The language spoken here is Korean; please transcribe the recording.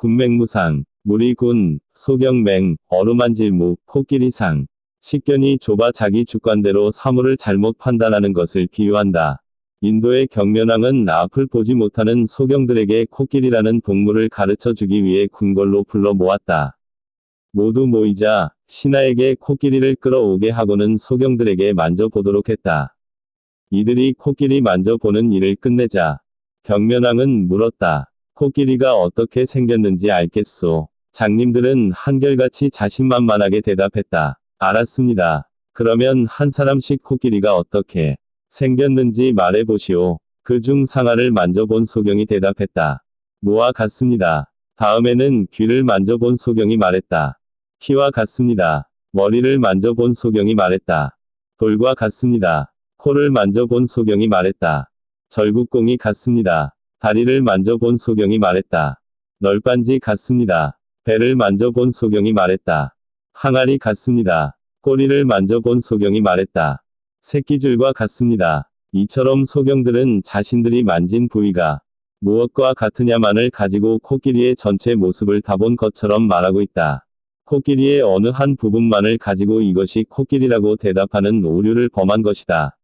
군맹무상, 무리군, 소경맹, 어루만질무, 코끼리상. 식견이 좁아 자기 주관대로 사물을 잘못 판단하는 것을 비유한다. 인도의 경면왕은 앞을 보지 못하는 소경들에게 코끼리라는 동물을 가르쳐 주기 위해 궁궐로 불러 모았다. 모두 모이자 신하에게 코끼리를 끌어오게 하고는 소경들에게 만져보도록 했다. 이들이 코끼리 만져보는 일을 끝내자 경면왕은 물었다. 코끼리가 어떻게 생겼는지 알겠소. 장님들은 한결같이 자신만만하게 대답했다. 알았습니다. 그러면 한 사람씩 코끼리가 어떻게 생겼는지 말해보시오. 그 중 상아를 만져본 소경이 대답했다. 무와 같습니다. 다음에는 귀를 만져본 소경이 말했다. 키와 같습니다. 머리를 만져본 소경이 말했다. 돌과 같습니다. 코를 만져본 소경이 말했다. 절국공이 같습니다. 다리를 만져본 소경이 말했다. 널빤지 같습니다. 배를 만져본 소경이 말했다. 항아리 같습니다. 꼬리를 만져본 소경이 말했다. 새끼줄과 같습니다. 이처럼 소경들은 자신들이 만진 부위가 무엇과 같으냐만을 가지고 코끼리의 전체 모습을 다 본 것처럼 말하고 있다. 코끼리의 어느 한 부분만을 가지고 이것이 코끼리라고 대답하는 오류를 범한 것이다.